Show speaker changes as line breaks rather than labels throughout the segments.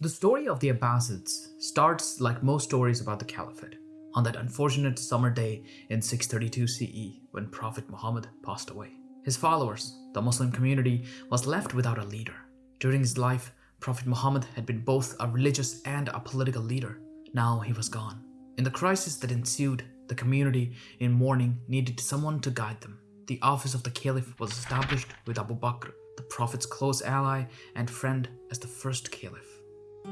The story of the Abbasids starts like most stories about the Caliphate, on that unfortunate summer day in 632 CE when Prophet Muhammad passed away. His followers, the Muslim community, was left without a leader. During his life, Prophet Muhammad had been both a religious and a political leader. Now he was gone. In the crisis that ensued, the community in mourning needed someone to guide them. The office of the caliph was established with Abu Bakr, the Prophet's close ally and friend, as the first caliph. The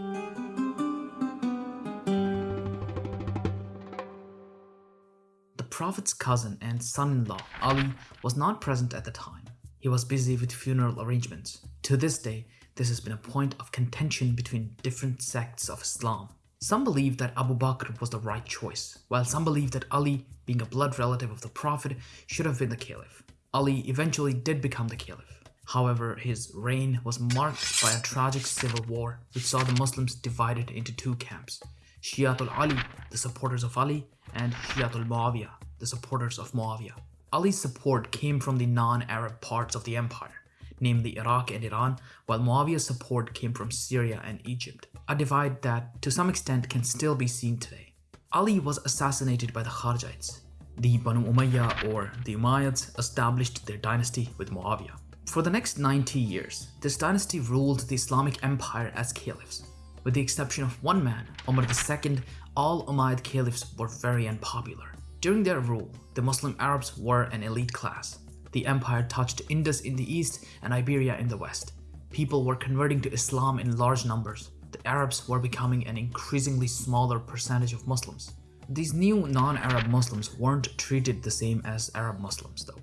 Prophet's cousin and son-in-law, Ali, was not present at the time. He was busy with funeral arrangements. To this day, this has been a point of contention between different sects of Islam. Some believe that Abu Bakr was the right choice, while some believe that Ali, being a blood relative of the Prophet, should have been the caliph. Ali eventually did become the caliph. However, his reign was marked by a tragic civil war which saw the Muslims divided into two camps. Shiatul Ali, the supporters of Ali, and Shiatul Muawiyah, the supporters of Muawiyah. Ali's support came from the non-Arab parts of the empire, namely Iraq and Iran, while Muawiyah's support came from Syria and Egypt, a divide that to some extent can still be seen today. Ali was assassinated by the Kharijites. The Banu Umayyah or the Umayyads established their dynasty with Muawiyah. For the next 90 years, this dynasty ruled the Islamic empire as caliphs. With the exception of one man, Umar II, all Umayyad caliphs were very unpopular. During their rule, the Muslim Arabs were an elite class. The empire touched Indus in the east and Iberia in the west. People were converting to Islam in large numbers. The Arabs were becoming an increasingly smaller percentage of Muslims. These new non-Arab Muslims weren't treated the same as Arab Muslims though.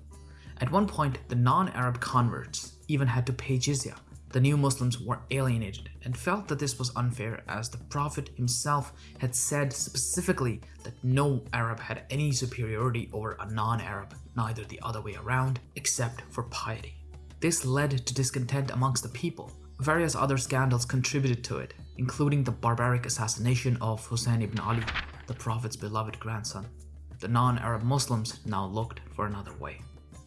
At one point, the non-Arab converts even had to pay jizya. The new Muslims were alienated and felt that this was unfair as the Prophet himself had said specifically that no Arab had any superiority over a non-Arab, neither the other way around, except for piety. This led to discontent amongst the people. Various other scandals contributed to it, including the barbaric assassination of Hussein ibn Ali, the Prophet's beloved grandson. The non-Arab Muslims now looked for another way.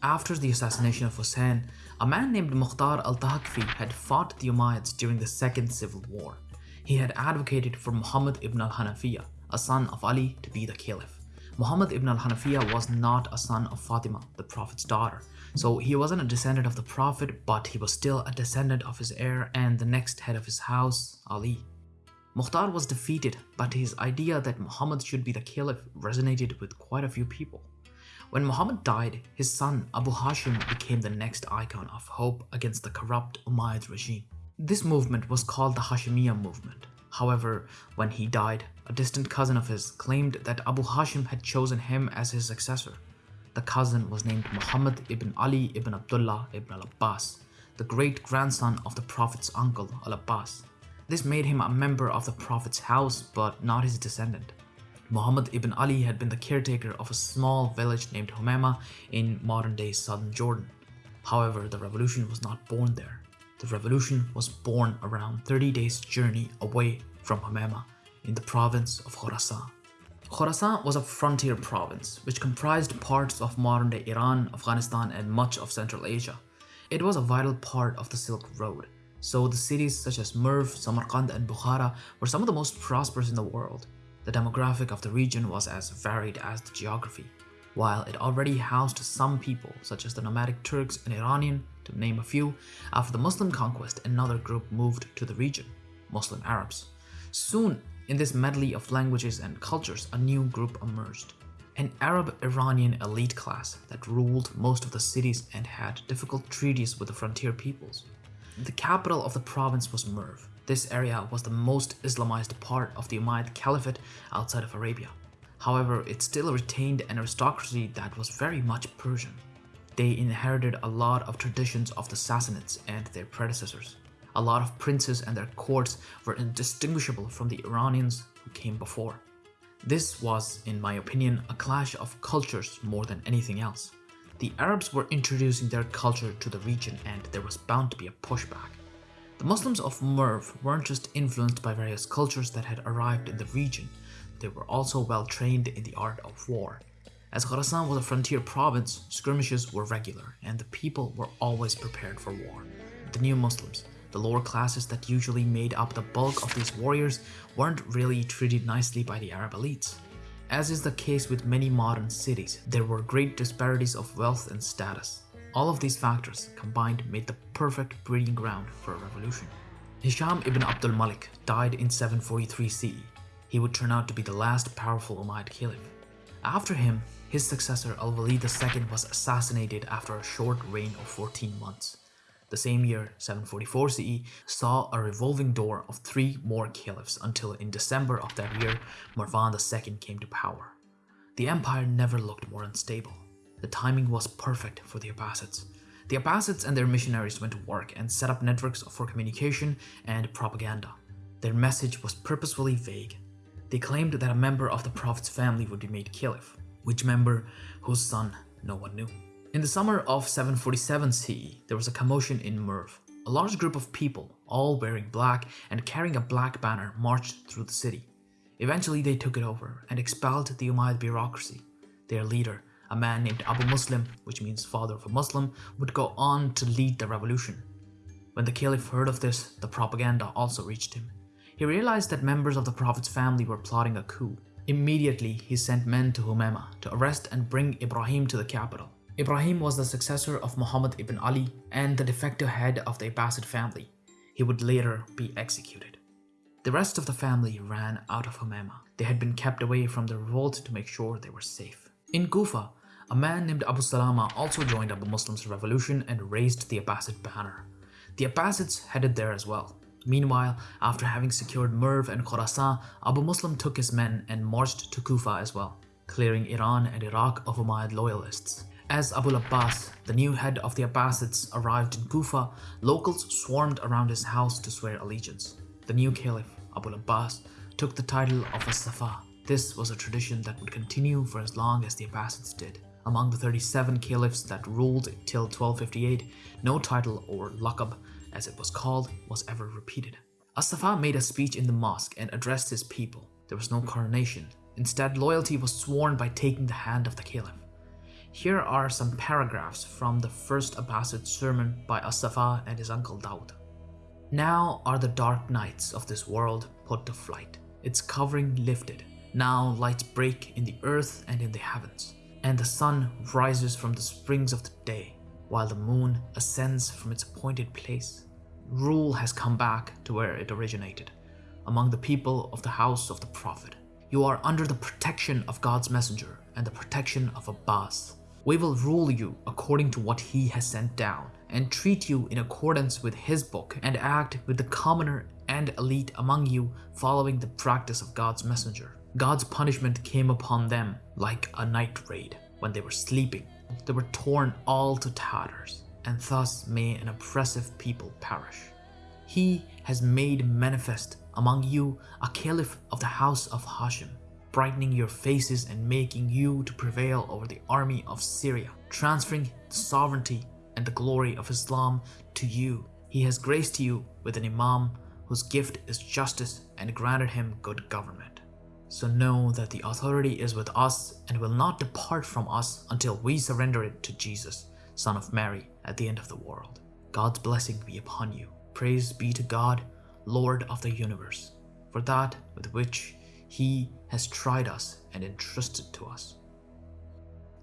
After the assassination of Hussein, a man named Mukhtar al-Thaqafi had fought the Umayyads during the Second Civil War. He had advocated for Muhammad ibn al-Hanafiya, a son of Ali, to be the caliph. Muhammad ibn al-Hanafiya was not a son of Fatima, the Prophet's daughter, so he wasn't a descendant of the Prophet, but he was still a descendant of his heir and the next head of his house, Ali. Mukhtar was defeated, but his idea that Muhammad should be the caliph resonated with quite a few people. When Muhammad died, his son Abu Hashim became the next icon of hope against the corrupt Umayyad regime. This movement was called the Hashemiyya movement. However, when he died, a distant cousin of his claimed that Abu Hashim had chosen him as his successor. The cousin was named Muhammad ibn Ali ibn Abdullah ibn al-Abbas, the great-grandson of the Prophet's uncle al-Abbas. This made him a member of the Prophet's house but not his descendant. Muhammad ibn Ali had been the caretaker of a small village named Humama in modern-day southern Jordan. However, the revolution was not born there. The revolution was born around 30 days journey away from Humama in the province of Khorasan. Khorasan was a frontier province which comprised parts of modern-day Iran, Afghanistan and much of Central Asia. It was a vital part of the Silk Road, so the cities such as Merv, Samarkand and Bukhara were some of the most prosperous in the world. The demographic of the region was as varied as the geography. While it already housed some people, such as the nomadic Turks and Iranian, to name a few, after the Muslim conquest another group moved to the region, Muslim Arabs. Soon, in this medley of languages and cultures, a new group emerged. An Arab-Iranian elite class that ruled most of the cities and had difficult treaties with the frontier peoples. The capital of the province was Merv, this area was the most Islamized part of the Umayyad Caliphate outside of Arabia. However, it still retained an aristocracy that was very much Persian. They inherited a lot of traditions of the Sassanids and their predecessors. A lot of princes and their courts were indistinguishable from the Iranians who came before. This was, in my opinion, a clash of cultures more than anything else. The Arabs were introducing their culture to the region and there was bound to be a pushback. The Muslims of Merv weren't just influenced by various cultures that had arrived in the region, they were also well trained in the art of war. As Khorasan was a frontier province, skirmishes were regular and the people were always prepared for war. The new Muslims, the lower classes that usually made up the bulk of these warriors weren't really treated nicely by the Arab elites. As is the case with many modern cities, there were great disparities of wealth and status. All of these factors combined made the perfect breeding ground for a revolution. Hisham ibn Abdul Malik died in 743 CE. He would turn out to be the last powerful Umayyad caliph. After him, his successor Al-Walid II was assassinated after a short reign of 14 months. The same year, 744 CE, saw a revolving door of three more caliphs until in December of that year, Marwan II came to power. The empire never looked more unstable. The timing was perfect for the Abbasids. The Abbasids and their missionaries went to work and set up networks for communication and propaganda. Their message was purposefully vague. They claimed that a member of the Prophet's family would be made caliph, which member, whose son, no one knew. In the summer of 747 CE, there was a commotion in Merv. A large group of people, all wearing black and carrying a black banner, marched through the city. Eventually, they took it over and expelled the Umayyad bureaucracy. Their leader, a man named Abu Muslim, which means father of a Muslim, would go on to lead the revolution. When the caliph heard of this, the propaganda also reached him. He realized that members of the Prophet's family were plotting a coup. Immediately, he sent men to Humema to arrest and bring Ibrahim to the capital. Ibrahim was the successor of Muhammad ibn Ali and the de facto head of the Abbasid family. He would later be executed. The rest of the family ran out of Humema. They had been kept away from the revolt to make sure they were safe. In Kufa, a man named Abu Salama also joined Abu Muslim's revolution and raised the Abbasid banner. The Abbasids headed there as well. Meanwhile, after having secured Merv and Khorasan, Abu Muslim took his men and marched to Kufa as well, clearing Iran and Iraq of Umayyad loyalists. As Abu Abbas, the new head of the Abbasids, arrived in Kufa, locals swarmed around his house to swear allegiance. The new caliph, Abu Abbas, took the title of as-Safa. This was a tradition that would continue for as long as the Abbasids did. Among the 37 caliphs that ruled till 1258, no title or laqab, as it was called, was ever repeated. As-Safa made a speech in the mosque and addressed his people. There was no coronation. Instead, loyalty was sworn by taking the hand of the caliph. Here are some paragraphs from the first Abbasid sermon by As-Safa and his uncle Daud. Now are the dark nights of this world put to flight, its covering lifted. Now lights break in the earth and in the heavens, and the sun rises from the springs of the day, while the moon ascends from its appointed place. Rule has come back to where it originated, among the people of the house of the Prophet. You are under the protection of God's messenger and the protection of Abbas. We will rule you according to what he has sent down, and treat you in accordance with his book, and act with the commoner and elite among you following the practice of God's messenger. God's punishment came upon them like a night raid when they were sleeping. They were torn all to tatters, and thus may an oppressive people perish. He has made manifest among you a caliph of the house of Hashim, brightening your faces and making you to prevail over the army of Syria, transferring the sovereignty and the glory of Islam to you. He has graced you with an imam whose gift is justice and granted him good government. So know that the authority is with us and will not depart from us until we surrender it to Jesus, son of Mary, at the end of the world. God's blessing be upon you. Praise be to God, Lord of the universe, for that with which he has tried us and entrusted to us.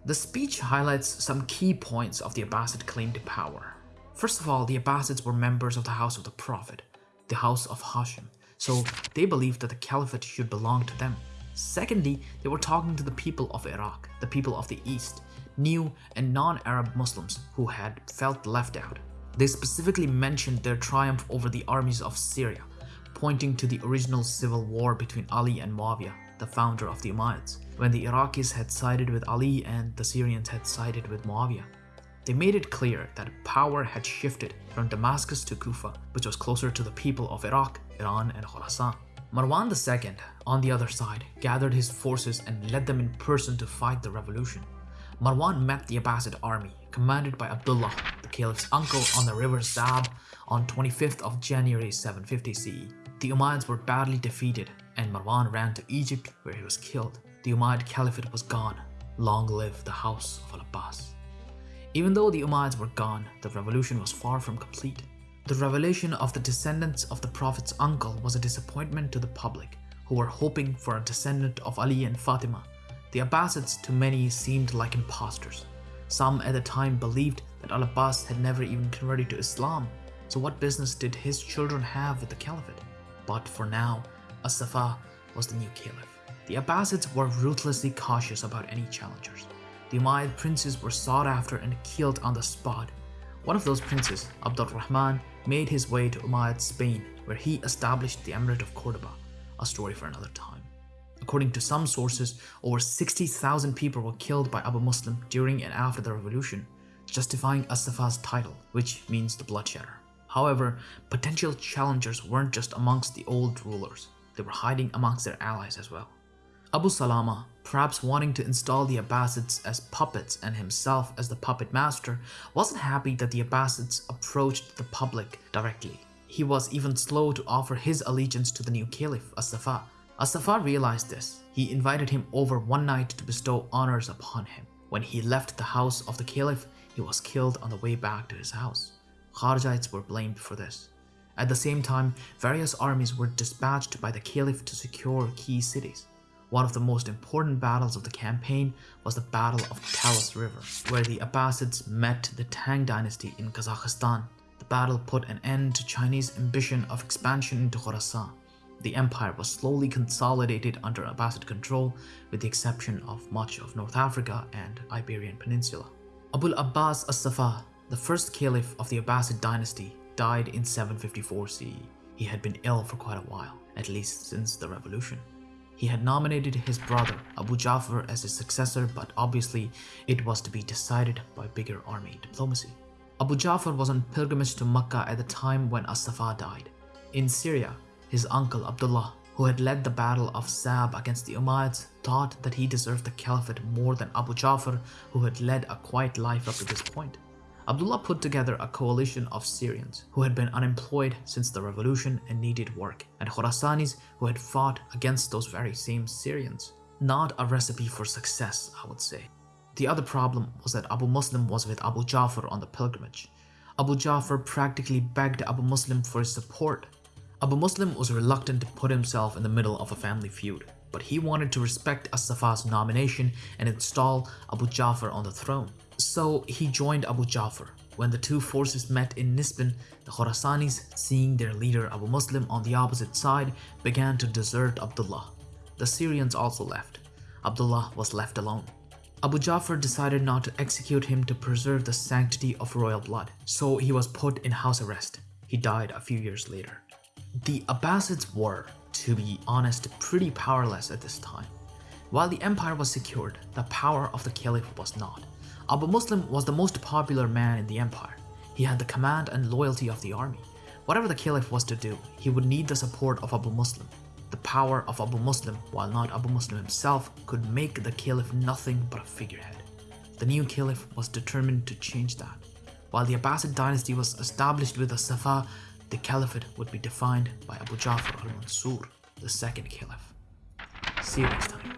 The speech highlights some key points of the Abbasid claim to power. First of all, the Abbasids were members of the house of the Prophet, the house of Hashim, so they believed that the caliphate should belong to them. Secondly, they were talking to the people of Iraq, the people of the East, new and non-Arab Muslims who had felt left out. They specifically mentioned their triumph over the armies of Syria, pointing to the original civil war between Ali and Muawiyah, the founder of the Umayyads, when the Iraqis had sided with Ali and the Syrians had sided with Muawiyah. They made it clear that power had shifted from Damascus to Kufa, which was closer to the people of Iraq, Iran, and Khorasan. Marwan II, on the other side, gathered his forces and led them in person to fight the revolution. Marwan met the Abbasid army, commanded by Abdullah, the caliph's uncle, on the river Zab on 25th of January 750 CE. The Umayyads were badly defeated and Marwan ran to Egypt where he was killed. The Umayyad Caliphate was gone. Long live the house of Al-Abbas. Even though the Umayyads were gone, the revolution was far from complete. The revelation of the descendants of the Prophet's uncle was a disappointment to the public, who were hoping for a descendant of Ali and Fatima. The Abbasids to many seemed like impostors. Some at the time believed that Al-Abbas had never even converted to Islam, so what business did his children have with the caliphate? But for now, As-Safa was the new caliph. The Abbasids were ruthlessly cautious about any challengers. The Umayyad princes were sought after and killed on the spot. One of those princes, Abdul Rahman, made his way to Umayyad Spain, where he established the Emirate of Cordoba, a story for another time. According to some sources, over 60,000 people were killed by Abu Muslim during and after the revolution, justifying As-Safa's title, which means the bloodshedder. However, potential challengers weren't just amongst the old rulers, they were hiding amongst their allies as well. Abu Salama, perhaps wanting to install the Abbasids as puppets and himself as the puppet master, wasn't happy that the Abbasids approached the public directly. He was even slow to offer his allegiance to the new caliph, As-Safa. As-Safa realized this. He invited him over one night to bestow honors upon him. When he left the house of the caliph, he was killed on the way back to his house. Kharijites were blamed for this. At the same time, various armies were dispatched by the caliph to secure key cities. One of the most important battles of the campaign was the Battle of Talas River, where the Abbasids met the Tang dynasty in Kazakhstan. The battle put an end to Chinese ambition of expansion into Khorasan. The empire was slowly consolidated under Abbasid control with the exception of much of North Africa and Iberian Peninsula. Abul Abbas as-Safa, the first caliph of the Abbasid dynasty, died in 754 CE. He had been ill for quite a while, at least since the revolution. He had nominated his brother Abu Ja'far as his successor, but obviously it was to be decided by bigger army diplomacy. Abu Ja'far was on pilgrimage to Mecca at the time when As-Safa died. In Syria, his uncle Abdullah, who had led the battle of Zab against the Umayyads, thought that he deserved the caliphate more than Abu Ja'far, who had led a quiet life up to this point. Abdullah put together a coalition of Syrians who had been unemployed since the revolution and needed work, and Khorasanis who had fought against those very same Syrians. Not a recipe for success, I would say. The other problem was that Abu Muslim was with Abu Ja'far on the pilgrimage. Abu Ja'far practically begged Abu Muslim for his support. Abu Muslim was reluctant to put himself in the middle of a family feud, but he wanted to respect As-Safa's nomination and install Abu Ja'far on the throne. So he joined Abu Ja'far. When the two forces met in Nisbin, the Khorasanis, seeing their leader Abu Muslim on the opposite side, began to desert Abdullah. The Syrians also left. Abdullah was left alone. Abu Ja'far decided not to execute him to preserve the sanctity of royal blood, so he was put in house arrest. He died a few years later. The Abbasids were, to be honest, pretty powerless at this time. While the empire was secured, the power of the caliph was not. Abu Muslim was the most popular man in the empire. He had the command and loyalty of the army. Whatever the caliph was to do, he would need the support of Abu Muslim. The power of Abu Muslim, while not Abu Muslim himself, could make the caliph nothing but a figurehead. The new caliph was determined to change that. While the Abbasid dynasty was established with the Safa, the caliphate would be defined by Abu Ja'far al-Mansur, the second caliph. See you next time.